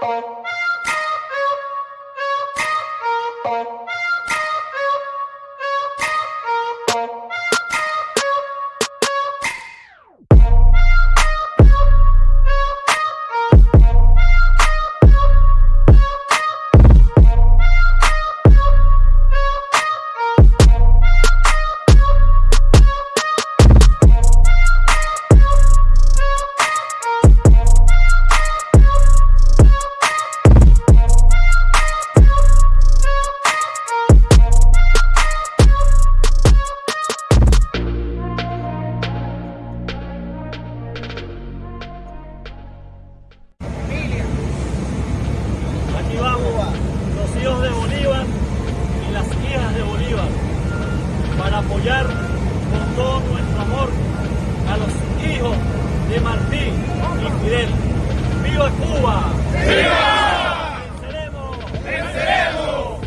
Thank. para apoyar con todo nuestro amor a los hijos de Martín y Fidel. ¡Viva Cuba! ¡Viva! ¡Venceremos! ¡Venceremos!